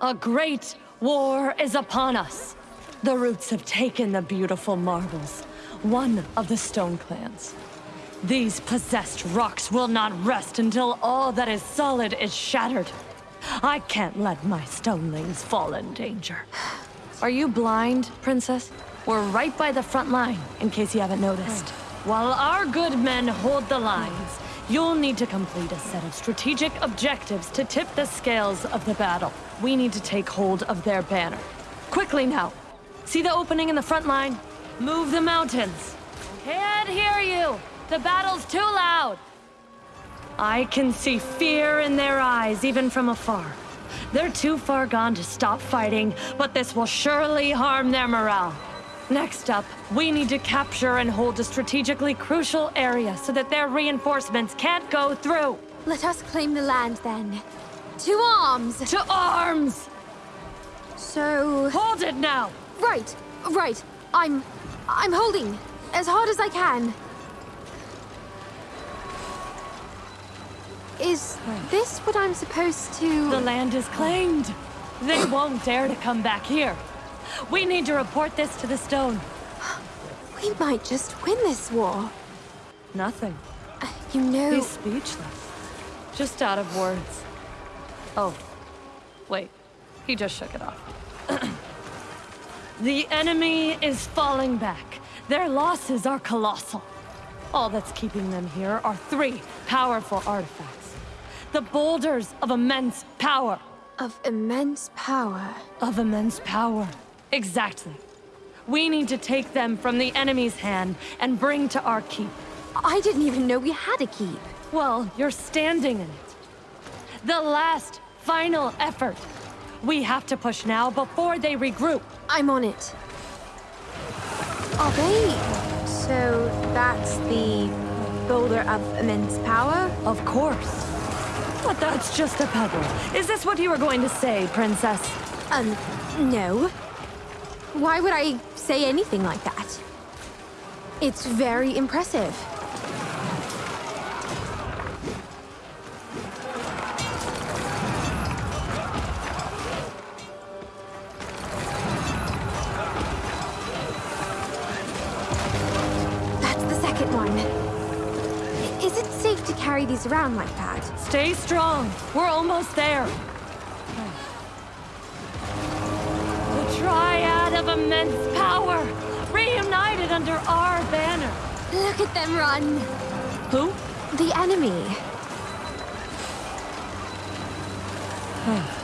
A great war is upon us. The roots have taken the beautiful marbles, one of the stone clans. These possessed rocks will not rest until all that is solid is shattered. I can't let my stonelings fall in danger. Are you blind, Princess? We're right by the front line, in case you haven't noticed. While our good men hold the lines, you'll need to complete a set of strategic objectives to tip the scales of the battle. We need to take hold of their banner. Quickly now. See the opening in the front line? Move the mountains. Can't hear you! The battle's too loud! I can see fear in their eyes, even from afar. They're too far gone to stop fighting, but this will surely harm their morale. Next up, we need to capture and hold a strategically crucial area so that their reinforcements can't go through. Let us claim the land then. To arms! To arms! So... Hold it now! Right, right. I'm... I'm holding. As hard as I can. Is this what I'm supposed to... The land is claimed. They won't dare to come back here. We need to report this to the stone. We might just win this war. Nothing. Uh, you know... He's speechless. Just out of words. Oh. Wait. He just shook it off. the enemy is falling back. Their losses are colossal. All that's keeping them here are three powerful artifacts. The boulders of immense power. Of immense power? Of immense power. Exactly. We need to take them from the enemy's hand and bring to our keep. I didn't even know we had a keep. Well, you're standing in it. The last, final effort. We have to push now before they regroup. I'm on it. Are they... So that's the boulder of immense power? Of course. But that's just a pebble. Is this what you were going to say, Princess? Um, no. Why would I say anything like that? It's very impressive. That's the second one. Is it safe to carry these around like that? Stay strong. We're almost there. The Triad of Immense Power, reunited under our banner. Look at them run! Who? The enemy.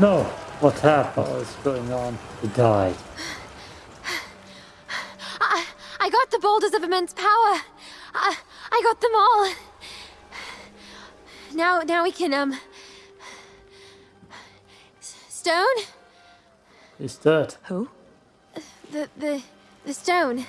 No, what happened? What's going on? He died. I, I got the boulders of immense power. I, I got them all. Now, now we can, um... Stone? He's dead. Who? The, the, the stone.